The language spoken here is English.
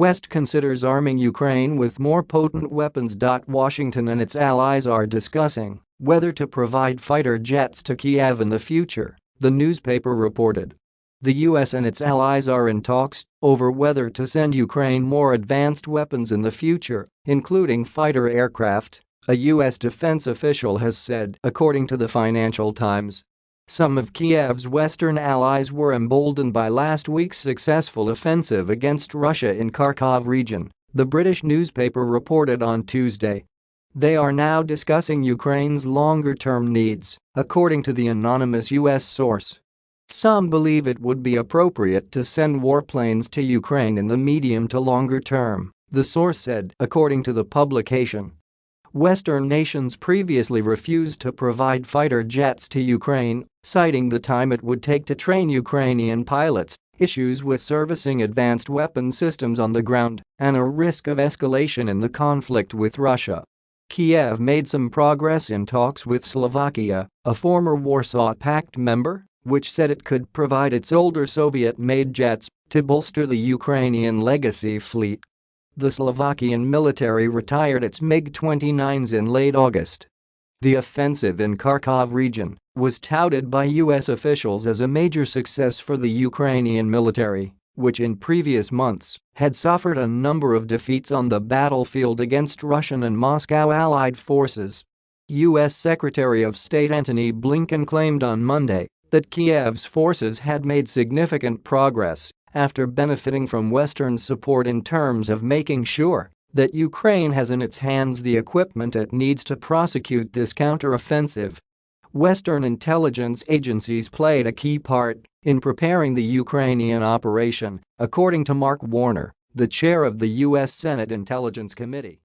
West considers arming Ukraine with more potent weapons. Washington and its allies are discussing whether to provide fighter jets to Kiev in the future, the newspaper reported. The US and its allies are in talks over whether to send Ukraine more advanced weapons in the future, including fighter aircraft, a U.S. defense official has said, according to the Financial Times. Some of Kiev's western allies were emboldened by last week's successful offensive against Russia in Kharkov region, the British newspaper reported on Tuesday. They are now discussing Ukraine's longer-term needs, according to the anonymous U.S. source. Some believe it would be appropriate to send warplanes to Ukraine in the medium to longer term, the source said, according to the publication. Western nations previously refused to provide fighter jets to Ukraine, citing the time it would take to train Ukrainian pilots, issues with servicing advanced weapon systems on the ground, and a risk of escalation in the conflict with Russia. Kiev made some progress in talks with Slovakia, a former Warsaw Pact member, which said it could provide its older Soviet-made jets to bolster the Ukrainian legacy fleet the Slovakian military retired its MiG-29s in late August. The offensive in Kharkov region was touted by U.S. officials as a major success for the Ukrainian military, which in previous months had suffered a number of defeats on the battlefield against Russian and Moscow allied forces. U.S. Secretary of State Antony Blinken claimed on Monday that Kiev's forces had made significant progress after benefiting from Western support in terms of making sure that Ukraine has in its hands the equipment it needs to prosecute this counteroffensive. Western intelligence agencies played a key part in preparing the Ukrainian operation, according to Mark Warner, the chair of the U.S. Senate Intelligence Committee.